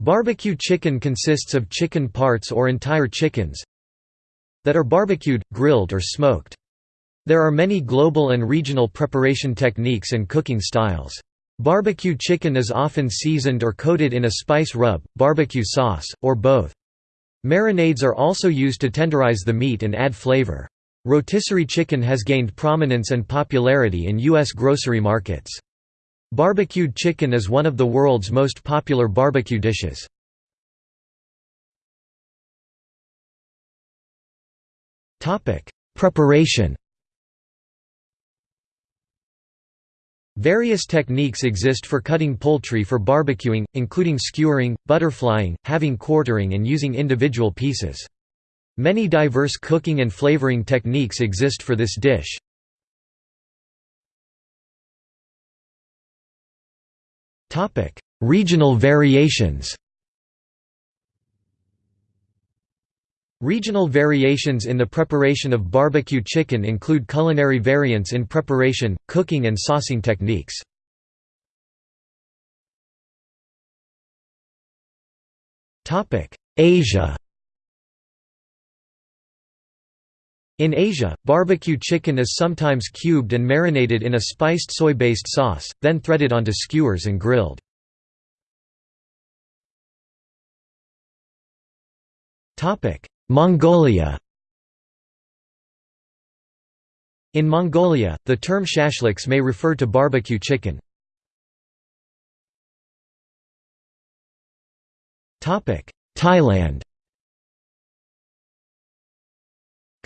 Barbecue chicken consists of chicken parts or entire chickens that are barbecued, grilled or smoked. There are many global and regional preparation techniques and cooking styles. Barbecue chicken is often seasoned or coated in a spice rub, barbecue sauce, or both. Marinades are also used to tenderize the meat and add flavor. Rotisserie chicken has gained prominence and popularity in U.S. grocery markets. Barbecued chicken is one of the world's most popular barbecue dishes. Preparation Various techniques exist for cutting poultry for barbecuing, including skewering, butterflying, having quartering and using individual pieces. Many diverse cooking and flavoring techniques exist for this dish. Regional variations. Regional variations in the preparation of barbecue chicken include culinary variants in preparation, cooking and saucing techniques. Asia In Asia, barbecue chicken is sometimes cubed and marinated in a spiced soy-based sauce, then threaded onto skewers and grilled. Mongolia In Mongolia, the term shashliks may refer to barbecue chicken. Thailand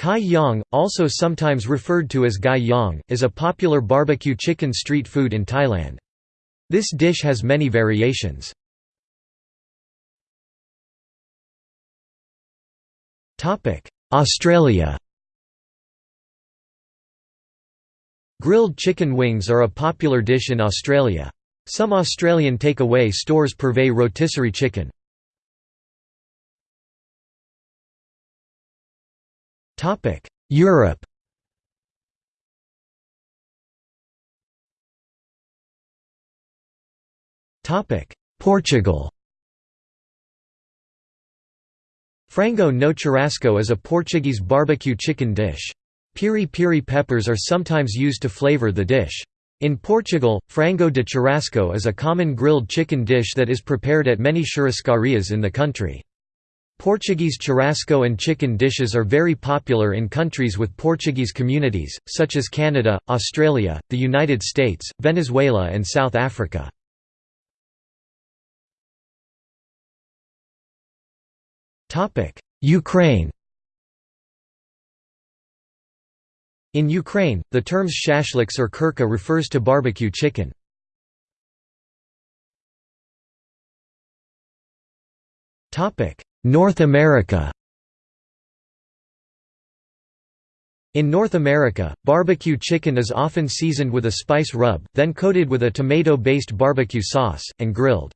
Kai Yang, also sometimes referred to as Gai Yang, is a popular barbecue chicken street food in Thailand. This dish has many variations. Australia Grilled chicken wings are a popular dish in Australia. Some Australian takeaway stores purvey rotisserie chicken. Europe Topic: Portugal Frango no churrasco is a Portuguese barbecue chicken dish. Piri piri peppers are sometimes used to flavor the dish. In Portugal, frango de churrasco is a common grilled chicken dish that is prepared at many churrascarias in the country. Portuguese churrasco and chicken dishes are very popular in countries with Portuguese communities, such as Canada, Australia, the United States, Venezuela and South Africa. Ukraine In Ukraine, the terms shashliks or kurka refers to barbecue chicken. Topic: North America In North America, barbecue chicken is often seasoned with a spice rub, then coated with a tomato-based barbecue sauce, and grilled.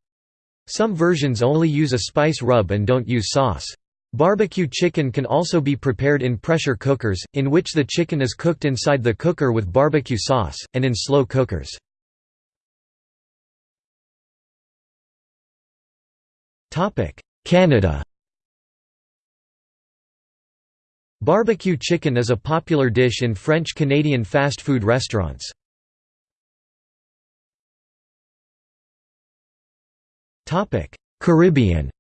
Some versions only use a spice rub and don't use sauce. Barbecue chicken can also be prepared in pressure cookers, in which the chicken is cooked inside the cooker with barbecue sauce, and in slow cookers. Canada Barbecue chicken is a popular dish in French-Canadian fast food restaurants. Caribbean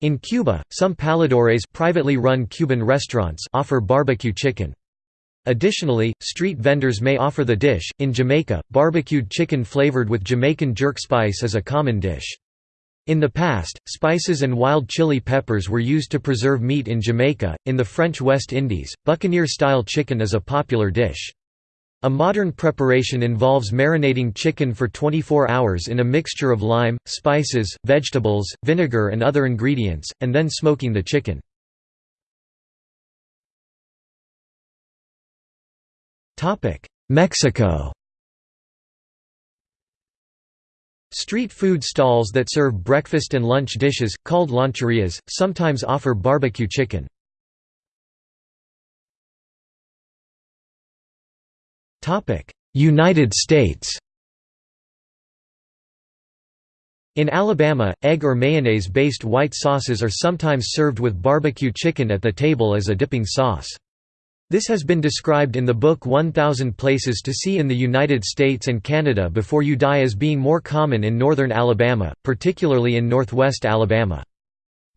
In Cuba, some paladares privately run Cuban restaurants offer barbecue chicken. Additionally, street vendors may offer the dish. In Jamaica, barbecued chicken flavored with Jamaican jerk spice is a common dish. In the past, spices and wild chili peppers were used to preserve meat in Jamaica. In the French West Indies, buccaneer style chicken is a popular dish. A modern preparation involves marinating chicken for 24 hours in a mixture of lime, spices, vegetables, vinegar, and other ingredients, and then smoking the chicken. Mexico Street food stalls that serve breakfast and lunch dishes, called loncherias, sometimes offer barbecue chicken. United States In Alabama, egg or mayonnaise-based white sauces are sometimes served with barbecue chicken at the table as a dipping sauce. This has been described in the book 1000 Places to See in the United States and Canada Before You Die as being more common in northern Alabama, particularly in northwest Alabama.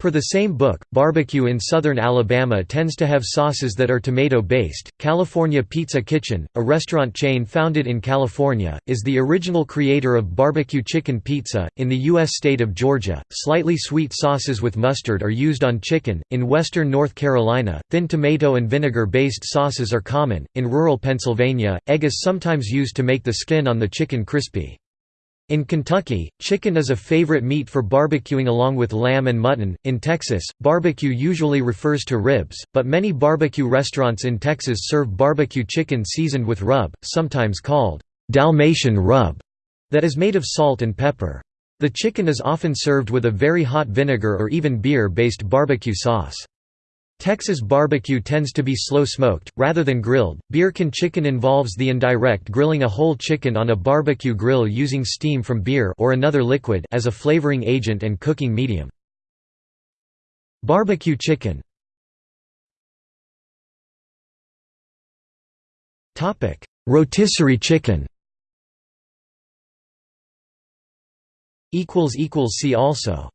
Per the same book, barbecue in southern Alabama tends to have sauces that are tomato-based. California Pizza Kitchen, a restaurant chain founded in California, is the original creator of barbecue chicken pizza. In the U.S. state of Georgia, slightly sweet sauces with mustard are used on chicken. In western North Carolina, thin tomato and vinegar-based sauces are common. In rural Pennsylvania, egg is sometimes used to make the skin on the chicken crispy. In Kentucky, chicken is a favorite meat for barbecuing along with lamb and mutton. In Texas, barbecue usually refers to ribs, but many barbecue restaurants in Texas serve barbecue chicken seasoned with rub, sometimes called Dalmatian rub, that is made of salt and pepper. The chicken is often served with a very hot vinegar or even beer-based barbecue sauce. Texas barbecue tends to be slow-smoked, rather than grilled. Beer can chicken involves the indirect grilling a whole chicken on a barbecue grill using steam from beer or another liquid as a flavoring agent and cooking medium. Barbecue chicken Rotisserie chicken See also